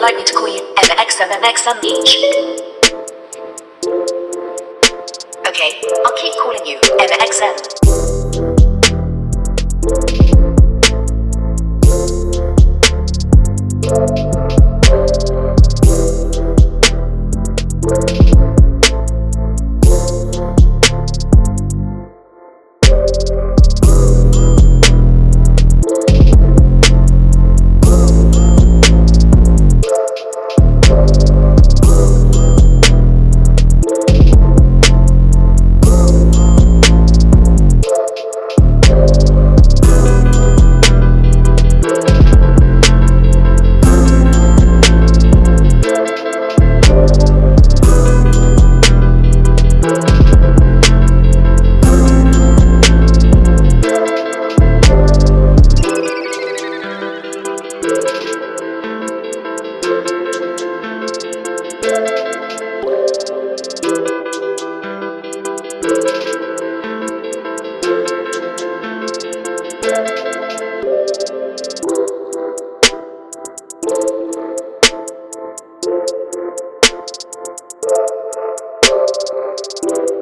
like it queen and an X on each. Okay, I'll keep calling you MXN. Thank you.